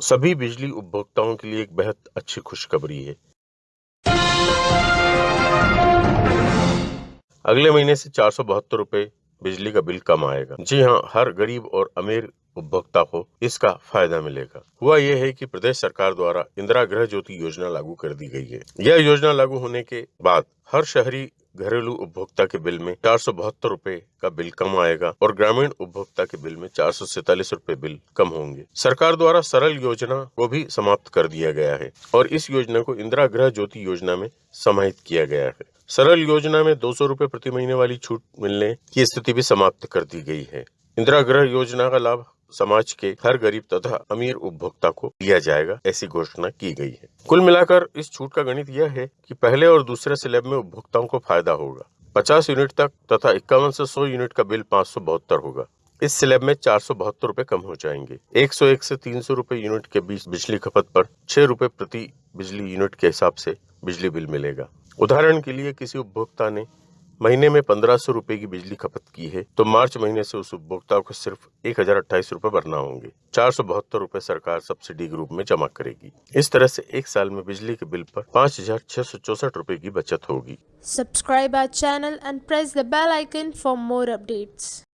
सभी बिजली उपभोक्ताओं के लिए एक बेहद अच्छी खुशखबरी है। अगले महीने से चार सौ बहत्तर रूपए बिजली का बिल कम आएगा। जी हाँ हर गरीब और अमीर उपभोक्ता को इसका फ़ायदा मिलेगा। हुआ यह है कि प्रदेश सरकार द्वारा इंदिरा गृह ज्योति योजना लागू कर दी गई है। यह योजना लागू होने के बाद हर शहरी घरेलू उपभोक्ता के बिल में चार सौ बहत्तर रूपए का बिल कम आएगा और ग्रामीण उपभोक्ता के बिल में चार सौ सैतालीस रूपए बिल कम होंगे। सरकार द्वारा सरल योजना को भी समाप्त कर दिया गया है और इस योजना को इंदिरा गृह ज्योति योजना में समाहित किया गया है। सरल योजना में दो सौ रूपए प्रति महीने वाली छूट मिलने की स्थिति भी समाप्त कर दी गई है। इंदिरा गृह योजना का लाभ समाज के हर गरीब तथा अमीर उपभोक्ता को दिया जाएगा, ऐसी घोषणा की गई है। कुल मिलाकर इस छूट का गणित यह है कि पहले और दूसरे स्लैब में उपभोक्ताओं को फ़ायदा होगा। 50 यूनिट तक तथा इक्यावन से 100 यूनिट का बिल पाँच सौ बहत्तर होगा। इस स्लैब में चार सौ बहत्तर रूपए कम हो जाएँगे। 101 से 300 रूपए यूनिट के बीच बिजली खपत पर छह रूपए प्रति बिजली यूनिट के हिसाब से बिजली बिल मिलेगा। उदाहरण के लिए किसी उपभोक्ता ने महीने में पंद्रह सौ रूपए की बिजली खपत की है तो मार्च महीने से उस उपभोक्ताओं को सिर्फ़ एक हज़ार अट्ठाईस रूपए भरना होंगे। चार सौ बहत्तर रूपए सरकार सब्सिडी के रूप में जमा करेगी। इस तरह से एक साल में बिजली के बिल पर पाँच हज़ार छह सौ चौसठ रूपए की बचत होगी। Subscribe our channel and press the bell icon for more updates.